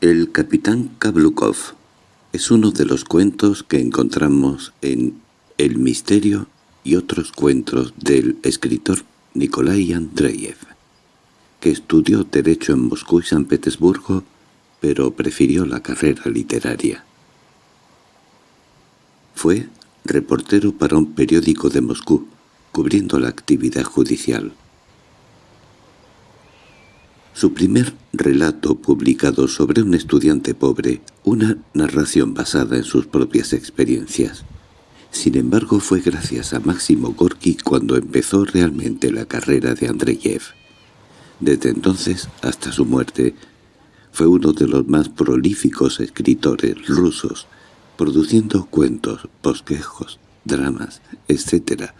El capitán Kablukov es uno de los cuentos que encontramos en El misterio y otros cuentos del escritor Nikolai Andreyev, que estudió Derecho en Moscú y San Petersburgo, pero prefirió la carrera literaria. Fue reportero para un periódico de Moscú, cubriendo la actividad judicial. Su primer relato publicado sobre un estudiante pobre, una narración basada en sus propias experiencias. Sin embargo, fue gracias a Máximo Gorky cuando empezó realmente la carrera de Andreyev. Desde entonces hasta su muerte, fue uno de los más prolíficos escritores rusos, produciendo cuentos, bosquejos, dramas, etc.,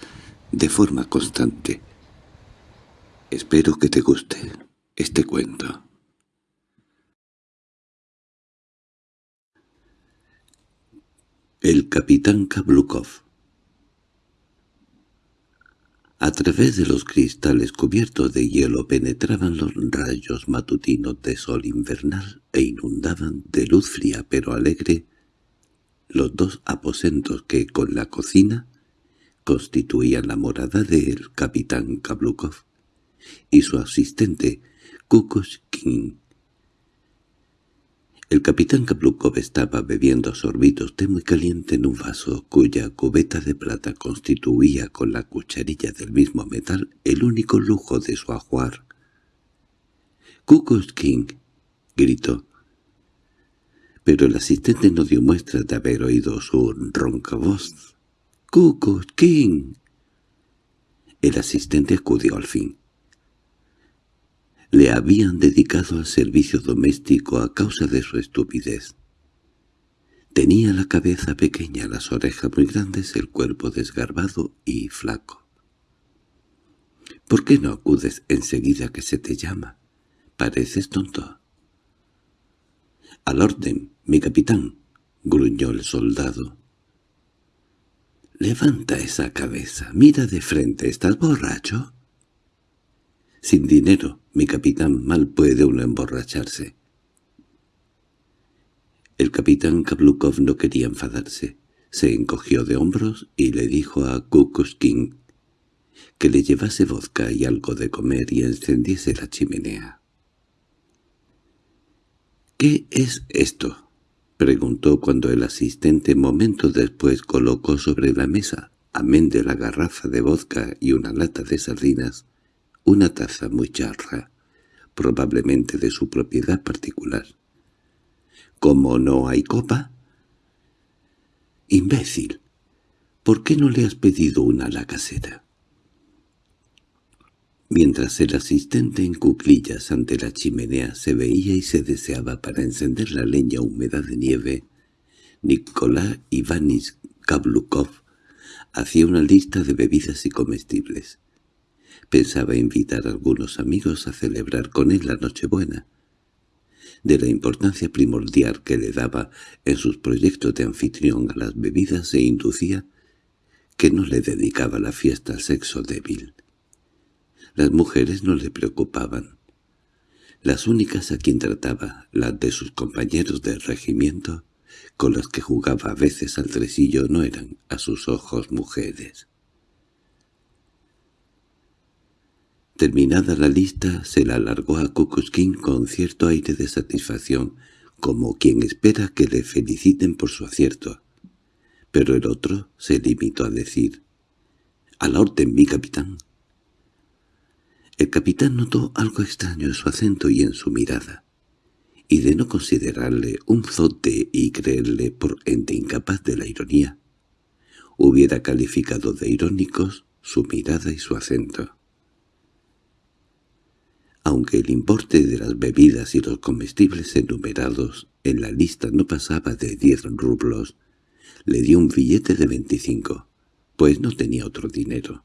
de forma constante. Espero que te guste este cuento. El capitán Kablukov A través de los cristales cubiertos de hielo penetraban los rayos matutinos de sol invernal e inundaban de luz fría pero alegre los dos aposentos que, con la cocina, constituían la morada del capitán Kablukov y su asistente Kukushkin. El capitán Kablukov estaba bebiendo sorbitos té muy caliente en un vaso cuya cubeta de plata constituía con la cucharilla del mismo metal el único lujo de su ajuar. —¡Kukushkin! —gritó. Pero el asistente no dio muestra de haber oído su ronca voz. —¡Kukushkin! El asistente acudió al fin le habían dedicado al servicio doméstico a causa de su estupidez. Tenía la cabeza pequeña, las orejas muy grandes, el cuerpo desgarbado y flaco. —¿Por qué no acudes enseguida que se te llama? Pareces tonto. —Al orden, mi capitán —gruñó el soldado. —Levanta esa cabeza, mira de frente, ¿estás borracho? —Sin dinero, mi capitán, mal puede uno emborracharse. El capitán Kablukov no quería enfadarse. Se encogió de hombros y le dijo a Kukushkin que le llevase vodka y algo de comer y encendiese la chimenea. —¿Qué es esto? —preguntó cuando el asistente momentos después colocó sobre la mesa, amén de la garrafa de vodka y una lata de sardinas, una taza muy charra, probablemente de su propiedad particular. —¿Cómo no hay copa? —Imbécil, ¿por qué no le has pedido una a la casera? Mientras el asistente en cuclillas ante la chimenea se veía y se deseaba para encender la leña húmeda de nieve, Nicolás Ivanis Kablukov hacía una lista de bebidas y comestibles. Pensaba invitar a algunos amigos a celebrar con él la Nochebuena. De la importancia primordial que le daba en sus proyectos de anfitrión a las bebidas se inducía que no le dedicaba la fiesta al sexo débil. Las mujeres no le preocupaban. Las únicas a quien trataba, las de sus compañeros del regimiento, con las que jugaba a veces al tresillo, no eran, a sus ojos, mujeres. Terminada la lista, se la alargó a Kukuskin con cierto aire de satisfacción, como quien espera que le feliciten por su acierto. Pero el otro se limitó a decir, «A la orden, mi capitán». El capitán notó algo extraño en su acento y en su mirada, y de no considerarle un zote y creerle por ente incapaz de la ironía, hubiera calificado de irónicos su mirada y su acento. Aunque el importe de las bebidas y los comestibles enumerados en la lista no pasaba de diez rublos, le dio un billete de veinticinco, pues no tenía otro dinero.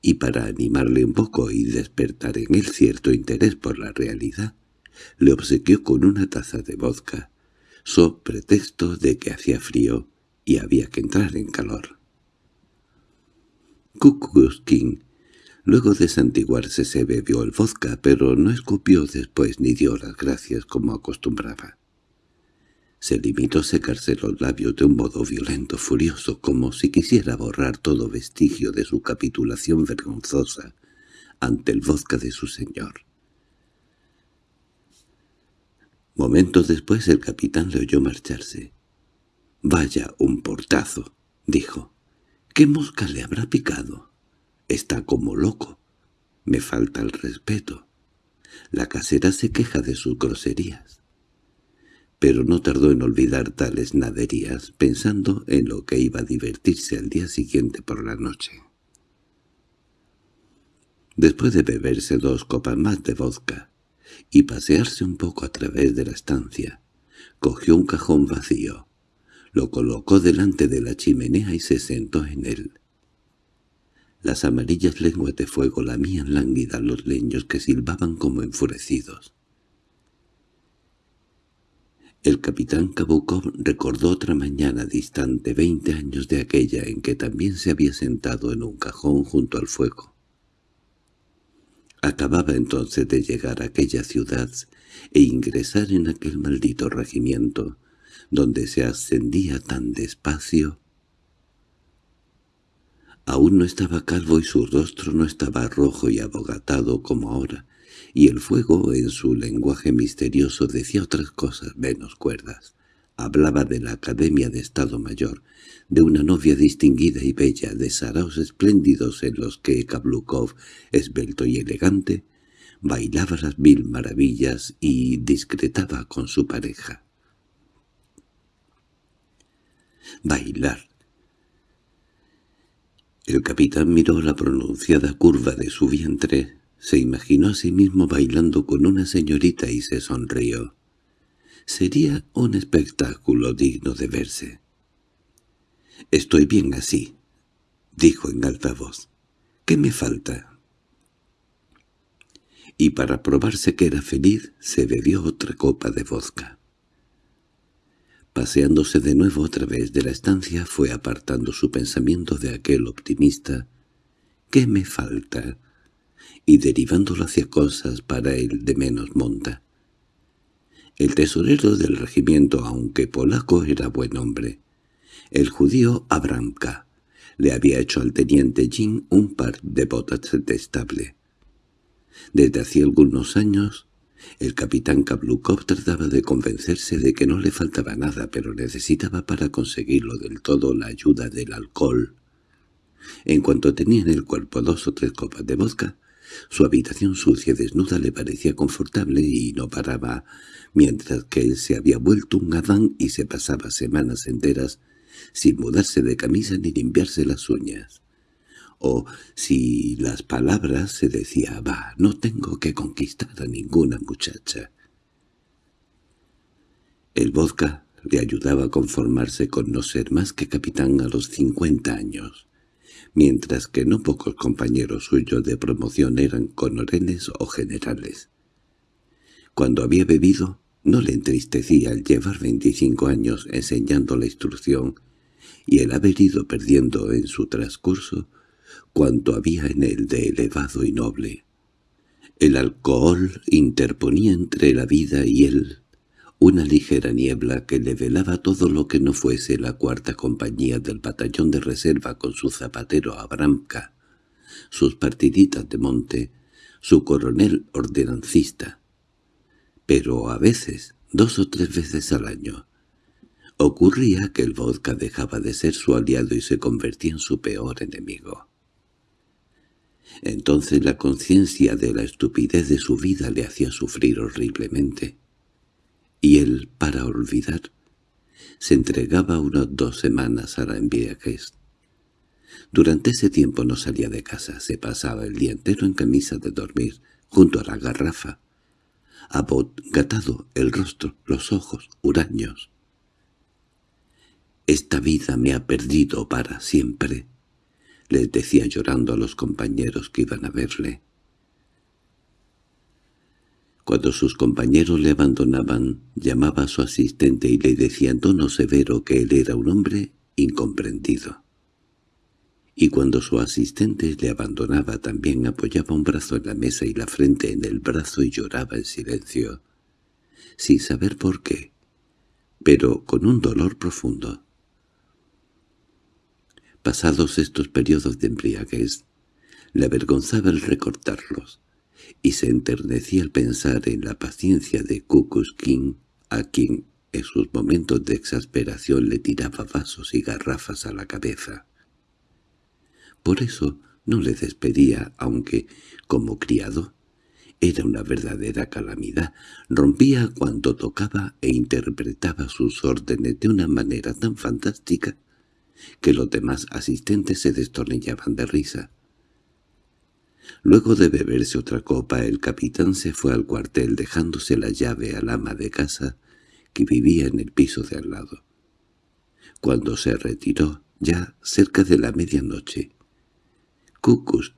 Y para animarle un poco y despertar en él cierto interés por la realidad, le obsequió con una taza de vodka, so pretexto de que hacía frío y había que entrar en calor. Kukuskin Luego de santiguarse se bebió el vodka, pero no escupió después ni dio las gracias como acostumbraba. Se limitó a secarse los labios de un modo violento, furioso, como si quisiera borrar todo vestigio de su capitulación vergonzosa ante el vodka de su señor. Momentos después el capitán le oyó marcharse. «Vaya un portazo», dijo. «¿Qué mosca le habrá picado?» Está como loco. Me falta el respeto. La casera se queja de sus groserías. Pero no tardó en olvidar tales naderías, pensando en lo que iba a divertirse al día siguiente por la noche. Después de beberse dos copas más de vodka y pasearse un poco a través de la estancia, cogió un cajón vacío, lo colocó delante de la chimenea y se sentó en él. Las amarillas lenguas de fuego lamían lánguida los leños que silbaban como enfurecidos. El capitán Kabukov recordó otra mañana distante veinte años de aquella en que también se había sentado en un cajón junto al fuego. Acababa entonces de llegar a aquella ciudad e ingresar en aquel maldito regimiento, donde se ascendía tan despacio Aún no estaba calvo y su rostro no estaba rojo y abogatado como ahora, y el fuego en su lenguaje misterioso decía otras cosas menos cuerdas. Hablaba de la Academia de Estado Mayor, de una novia distinguida y bella, de saraos espléndidos en los que Kablukov, esbelto y elegante, bailaba las mil maravillas y discretaba con su pareja. Bailar, el capitán miró la pronunciada curva de su vientre, se imaginó a sí mismo bailando con una señorita y se sonrió. Sería un espectáculo digno de verse. «Estoy bien así», dijo en alta voz. «¿Qué me falta?» Y para probarse que era feliz, se bebió otra copa de vodka. Paseándose de nuevo a través de la estancia, fue apartando su pensamiento de aquel optimista «¿Qué me falta?» y derivándolo hacia cosas para él de menos monta. El tesorero del regimiento, aunque polaco, era buen hombre. El judío Abramka le había hecho al teniente Jin un par de botas detestable. Desde hacía algunos años el capitán Kablukov trataba de convencerse de que no le faltaba nada, pero necesitaba para conseguirlo del todo la ayuda del alcohol. En cuanto tenía en el cuerpo dos o tres copas de vodka, su habitación sucia y desnuda le parecía confortable y no paraba, mientras que él se había vuelto un Adán y se pasaba semanas enteras sin mudarse de camisa ni limpiarse las uñas o si las palabras se decía «va, no tengo que conquistar a ninguna muchacha». El vodka le ayudaba a conformarse con no ser más que capitán a los cincuenta años, mientras que no pocos compañeros suyos de promoción eran conorenes o generales. Cuando había bebido, no le entristecía el llevar veinticinco años enseñando la instrucción y el haber ido perdiendo en su transcurso cuanto había en él de elevado y noble. El alcohol interponía entre la vida y él una ligera niebla que le velaba todo lo que no fuese la cuarta compañía del batallón de reserva con su zapatero Abramka, sus partiditas de monte, su coronel ordenancista. Pero a veces, dos o tres veces al año, ocurría que el vodka dejaba de ser su aliado y se convertía en su peor enemigo. Entonces la conciencia de la estupidez de su vida le hacía sufrir horriblemente. Y él, para olvidar, se entregaba unas dos semanas a la embriaguez. Durante ese tiempo no salía de casa, se pasaba el día entero en camisa de dormir, junto a la garrafa, abogatado el rostro, los ojos, huraños. «Esta vida me ha perdido para siempre», les decía llorando a los compañeros que iban a verle. Cuando sus compañeros le abandonaban, llamaba a su asistente y le decía en tono severo que él era un hombre incomprendido. y cuando su asistente le abandonaba también apoyaba un brazo en la mesa y la frente en el brazo y lloraba en silencio, sin saber por qué, pero con un dolor profundo. Pasados estos periodos de embriaguez, le avergonzaba el recortarlos, y se enternecía al pensar en la paciencia de King, a quien en sus momentos de exasperación le tiraba vasos y garrafas a la cabeza. Por eso no le despedía, aunque, como criado, era una verdadera calamidad. Rompía cuando tocaba e interpretaba sus órdenes de una manera tan fantástica que los demás asistentes se destornillaban de risa. Luego de beberse otra copa, el capitán se fue al cuartel dejándose la llave al ama de casa que vivía en el piso de al lado. Cuando se retiró, ya cerca de la medianoche,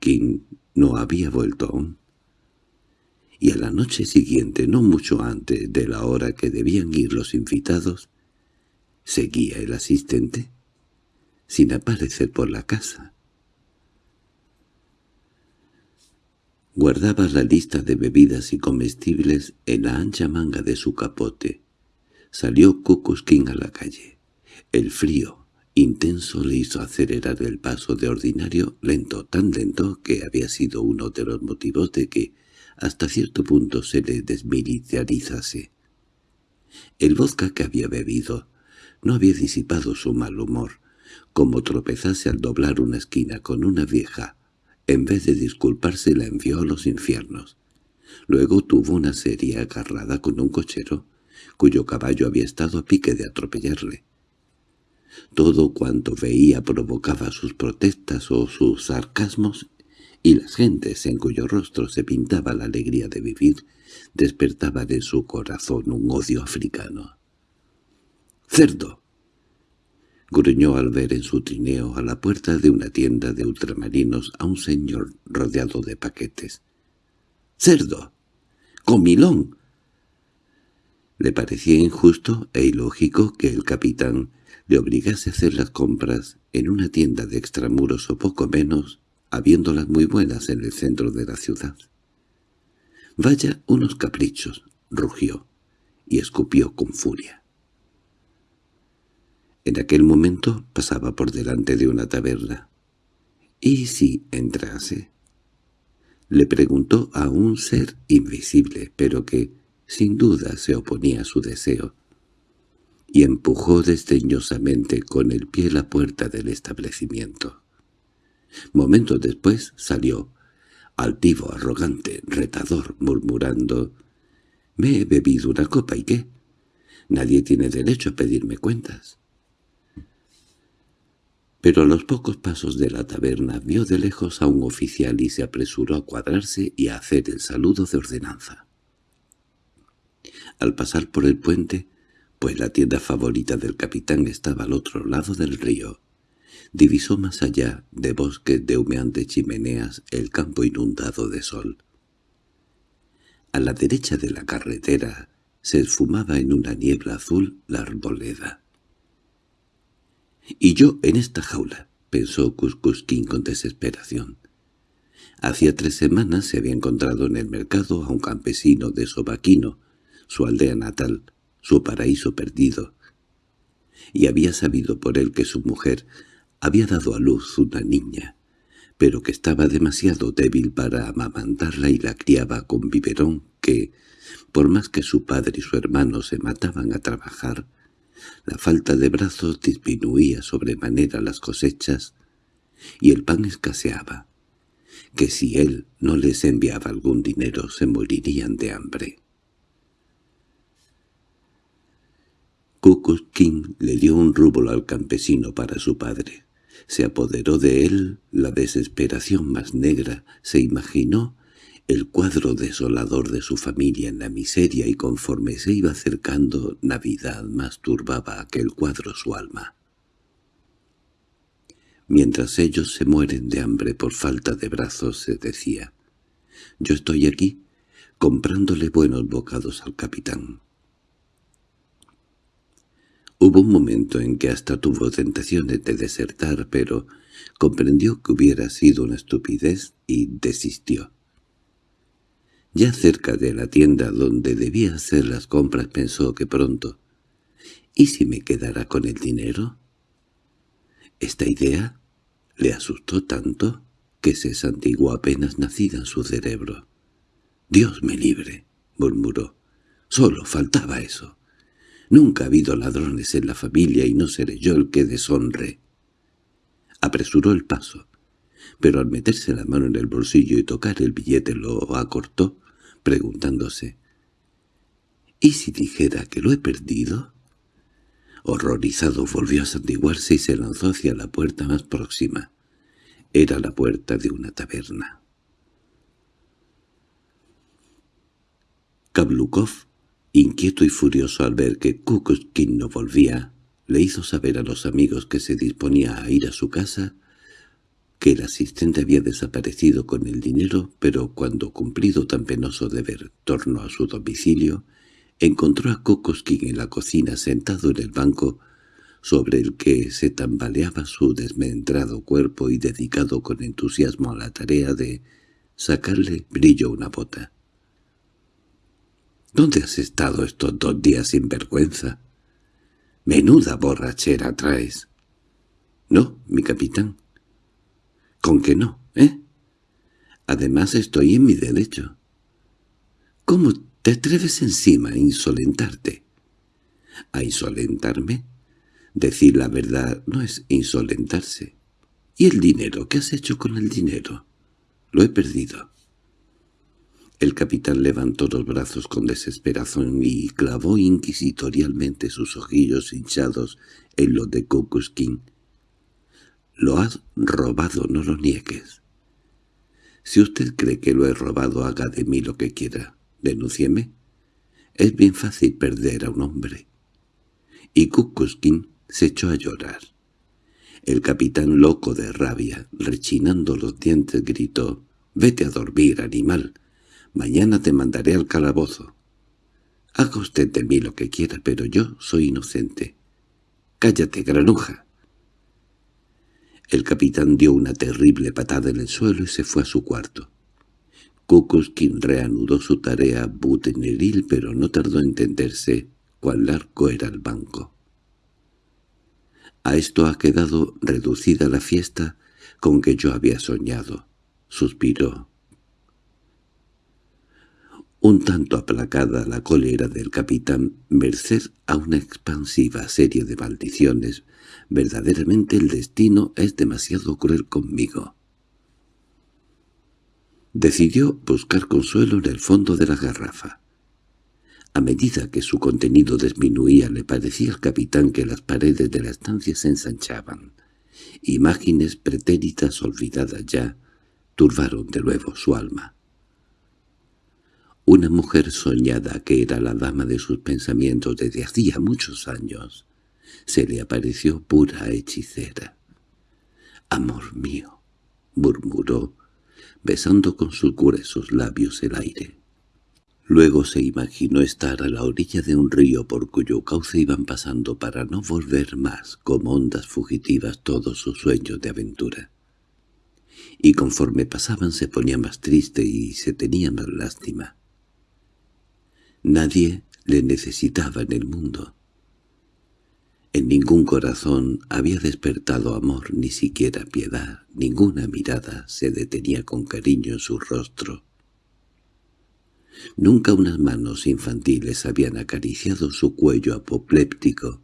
King no había vuelto aún. Y a la noche siguiente, no mucho antes de la hora que debían ir los invitados, seguía el asistente, sin aparecer por la casa. Guardaba la lista de bebidas y comestibles en la ancha manga de su capote. Salió King a la calle. El frío, intenso le hizo acelerar el paso de ordinario lento, tan lento que había sido uno de los motivos de que hasta cierto punto se le desmilitarizase. El vodka que había bebido no había disipado su mal humor, como tropezase al doblar una esquina con una vieja. En vez de disculparse la envió a los infiernos. Luego tuvo una serie agarrada con un cochero, cuyo caballo había estado a pique de atropellarle. Todo cuanto veía provocaba sus protestas o sus sarcasmos, y las gentes en cuyo rostro se pintaba la alegría de vivir despertaban en su corazón un odio africano. —¡Cerdo! Gruñó al ver en su trineo a la puerta de una tienda de ultramarinos a un señor rodeado de paquetes. —¡Cerdo! ¡Comilón! Le parecía injusto e ilógico que el capitán le obligase a hacer las compras en una tienda de extramuros o poco menos, habiéndolas muy buenas en el centro de la ciudad. «Vaya unos caprichos», rugió, y escupió con furia. En aquel momento pasaba por delante de una taberna. —¿Y si entrase? Le preguntó a un ser invisible, pero que, sin duda, se oponía a su deseo y empujó desdeñosamente con el pie la puerta del establecimiento. Momentos después salió, altivo, arrogante, retador, murmurando «Me he bebido una copa, ¿y qué? Nadie tiene derecho a pedirme cuentas». Pero a los pocos pasos de la taberna vio de lejos a un oficial y se apresuró a cuadrarse y a hacer el saludo de ordenanza. Al pasar por el puente, pues la tienda favorita del capitán estaba al otro lado del río. Divisó más allá, de bosques de humeantes chimeneas, el campo inundado de sol. A la derecha de la carretera se esfumaba en una niebla azul la arboleda. «Y yo en esta jaula», pensó Cuscusquín con desesperación. Hacía tres semanas se había encontrado en el mercado a un campesino de Sobaquino, su aldea natal, su paraíso perdido, y había sabido por él que su mujer había dado a luz una niña, pero que estaba demasiado débil para amamantarla y la criaba con biberón que, por más que su padre y su hermano se mataban a trabajar, la falta de brazos disminuía sobremanera las cosechas y el pan escaseaba, que si él no les enviaba algún dinero se morirían de hambre. King le dio un rúbolo al campesino para su padre. Se apoderó de él la desesperación más negra, se imaginó el cuadro desolador de su familia en la miseria y conforme se iba acercando Navidad más turbaba aquel cuadro su alma. Mientras ellos se mueren de hambre por falta de brazos, se decía, «Yo estoy aquí, comprándole buenos bocados al capitán». Hubo un momento en que hasta tuvo tentaciones de desertar, pero comprendió que hubiera sido una estupidez y desistió. Ya cerca de la tienda donde debía hacer las compras pensó que pronto ¿Y si me quedara con el dinero? Esta idea le asustó tanto que se santiguó apenas nacida en su cerebro. «Dios me libre», murmuró. «Solo faltaba eso. Nunca ha habido ladrones en la familia y no seré yo el que deshonre». Apresuró el paso, pero al meterse la mano en el bolsillo y tocar el billete lo acortó, preguntándose «¿Y si dijera que lo he perdido?» Horrorizado volvió a santiguarse y se lanzó hacia la puerta más próxima. Era la puerta de una taberna. Kablukov, inquieto y furioso al ver que Kukushkin no volvía, le hizo saber a los amigos que se disponía a ir a su casa que el asistente había desaparecido con el dinero, pero cuando cumplido tan penoso deber tornó a su domicilio, encontró a Kokoskin en la cocina sentado en el banco sobre el que se tambaleaba su desmembrado cuerpo y dedicado con entusiasmo a la tarea de sacarle brillo una bota. —¿Dónde has estado estos dos días sin vergüenza? —Menuda borrachera traes. —No, mi capitán. —¿Con que no, eh? Además estoy en mi derecho. —¿Cómo te atreves encima a insolentarte. ¿A insolentarme? Decir la verdad no es insolentarse. ¿Y el dinero? ¿Qué has hecho con el dinero? Lo he perdido. El capitán levantó los brazos con desesperación y clavó inquisitorialmente sus ojillos hinchados en los de Kukuskin. Lo has robado, no lo niegues. Si usted cree que lo he robado, haga de mí lo que quiera. Denúncieme. Es bien fácil perder a un hombre. Y Kukuskin se echó a llorar. El capitán loco de rabia, rechinando los dientes, gritó, «¡Vete a dormir, animal! Mañana te mandaré al calabozo. Haga usted de mí lo que quiera, pero yo soy inocente. ¡Cállate, granuja!» El capitán dio una terrible patada en el suelo y se fue a su cuarto. Kukuskin reanudó su tarea buteneril, pero no tardó en entenderse cuán largo era el banco. A esto ha quedado reducida la fiesta con que yo había soñado, suspiró. Un tanto aplacada la cólera del capitán, merced a una expansiva serie de maldiciones, verdaderamente el destino es demasiado cruel conmigo. Decidió buscar consuelo en el fondo de la garrafa. A medida que su contenido disminuía le parecía al capitán que las paredes de la estancia se ensanchaban. Imágenes pretéritas olvidadas ya turbaron de nuevo su alma. Una mujer soñada que era la dama de sus pensamientos desde hacía muchos años, se le apareció pura hechicera. «Amor mío», murmuró, besando con sus gruesos labios el aire. Luego se imaginó estar a la orilla de un río por cuyo cauce iban pasando para no volver más como ondas fugitivas todos sus sueños de aventura. Y conforme pasaban se ponía más triste y se tenía más lástima. Nadie le necesitaba en el mundo. En ningún corazón había despertado amor, ni siquiera piedad, ninguna mirada se detenía con cariño en su rostro. Nunca unas manos infantiles habían acariciado su cuello apopléptico,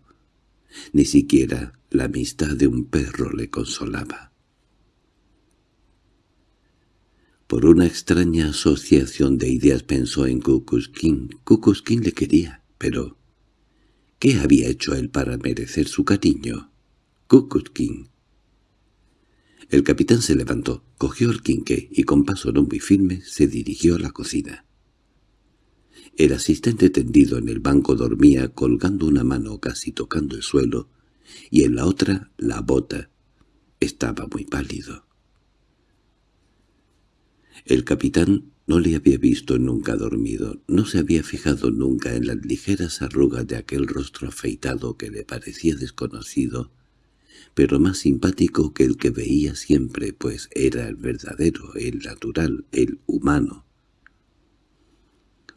ni siquiera la amistad de un perro le consolaba. Por una extraña asociación de ideas pensó en Kukuskin. Kukuskin le quería, pero ¿Qué había hecho él para merecer su cariño? Kukutskin. El capitán se levantó, cogió el quinqué y con paso no muy firme se dirigió a la cocina. El asistente tendido en el banco dormía colgando una mano casi tocando el suelo y en la otra la bota. Estaba muy pálido. El capitán No le había visto nunca dormido, no se había fijado nunca en las ligeras arrugas de aquel rostro afeitado que le parecía desconocido, pero más simpático que el que veía siempre, pues era el verdadero, el natural, el humano.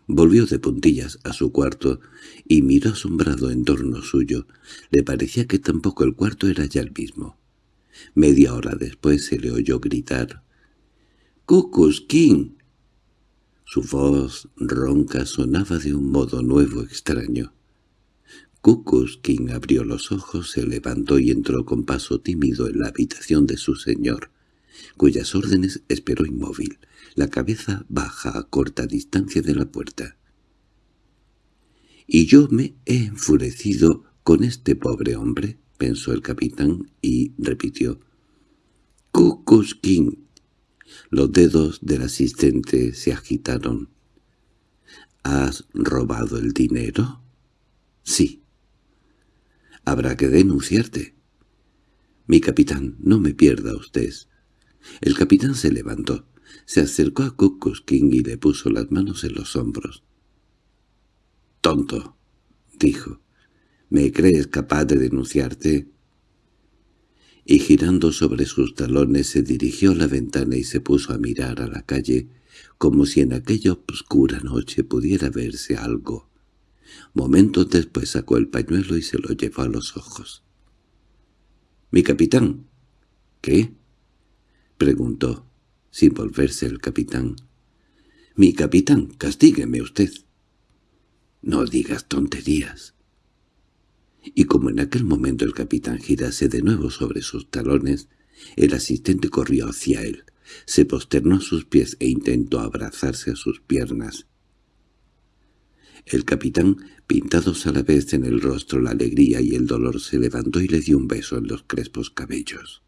Volvió de puntillas a su cuarto y miró asombrado en torno suyo. Le parecía que tampoco el cuarto era ya el mismo. Media hora después se le oyó gritar —¡Cucus King! Su voz ronca sonaba de un modo nuevo extraño. King abrió los ojos, se levantó y entró con paso tímido en la habitación de su señor, cuyas órdenes esperó inmóvil, la cabeza baja a corta distancia de la puerta. —¿Y yo me he enfurecido con este pobre hombre? —pensó el capitán y repitió. —King. Los dedos del asistente se agitaron. —¿Has robado el dinero? —Sí. —Habrá que denunciarte. —Mi capitán, no me pierda usted. El capitán se levantó, se acercó a King y le puso las manos en los hombros. —Tonto —dijo—, ¿me crees capaz de denunciarte? Y girando sobre sus talones se dirigió a la ventana y se puso a mirar a la calle, como si en aquella oscura noche pudiera verse algo. Momentos después sacó el pañuelo y se lo llevó a los ojos. —¿Mi capitán? —¿Qué? —preguntó, sin volverse el capitán. —Mi capitán, castígueme usted. —No digas tonterías. Y como en aquel momento el capitán girase de nuevo sobre sus talones, el asistente corrió hacia él, se posternó a sus pies e intentó abrazarse a sus piernas. El capitán, pintados a la vez en el rostro la alegría y el dolor, se levantó y le dio un beso en los crespos cabellos.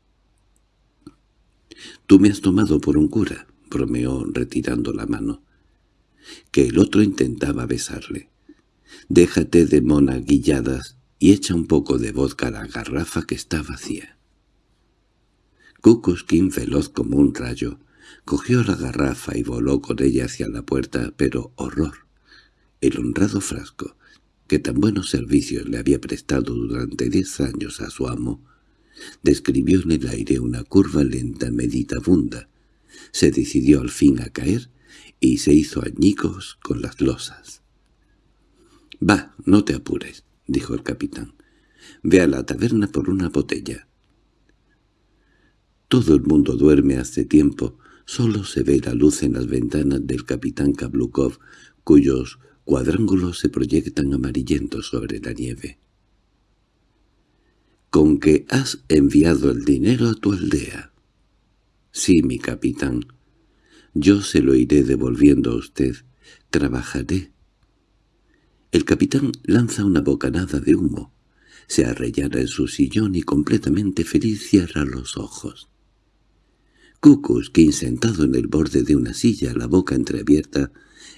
«Tú me has tomado por un cura», bromeó retirando la mano. Que el otro intentaba besarle. «Déjate de monaguilladas y echa un poco de vodka a la garrafa que está vacía». Kukuskin, veloz como un rayo, cogió la garrafa y voló con ella hacia la puerta, pero horror. El honrado frasco, que tan buenos servicios le había prestado durante diez años a su amo, describió en el aire una curva lenta meditabunda, se decidió al fin a caer y se hizo añicos con las losas. —Va, no te apures —dijo el capitán—. Ve a la taberna por una botella. Todo el mundo duerme hace tiempo, solo se ve la luz en las ventanas del capitán Kablukov, cuyos cuadrángulos se proyectan amarillentos sobre la nieve. —¿Con que has enviado el dinero a tu aldea? —Sí, mi capitán. Yo se lo iré devolviendo a usted. Trabajaré. El capitán lanza una bocanada de humo. Se arrellana en su sillón y completamente feliz cierra los ojos. Kukuskin, sentado en el borde de una silla, la boca entreabierta,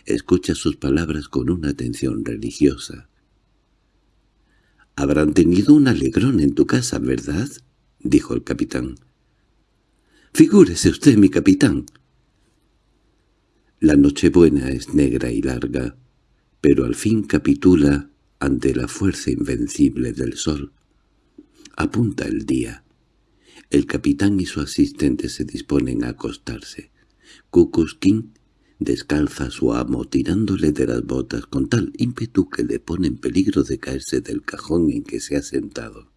escucha sus palabras con una atención religiosa. —Habrán tenido un alegrón en tu casa, ¿verdad? —dijo el capitán. —Figúrese usted, mi capitán. La Nochebuena es negra y larga, pero al fin capitula ante la fuerza invencible del sol. Apunta el día. El capitán y su asistente se disponen a acostarse. Kukuskin descalza a su amo tirándole de las botas con tal ímpetu que le pone en peligro de caerse del cajón en que se ha sentado.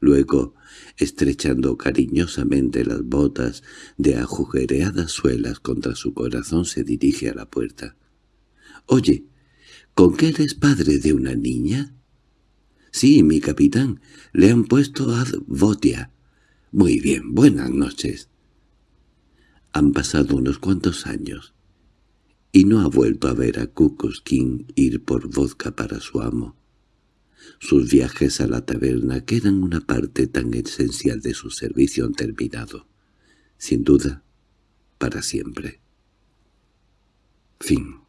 Luego, estrechando cariñosamente las botas de agujereadas suelas contra su corazón, se dirige a la puerta. —Oye, ¿con qué eres padre de una niña? —Sí, mi capitán, le han puesto ad votia. —Muy bien, buenas noches. Han pasado unos cuantos años y no ha vuelto a ver a Kukuskin ir por vodka para su amo. Sus viajes a la taberna, que eran una parte tan esencial de su servicio, han terminado, sin duda, para siempre. Fin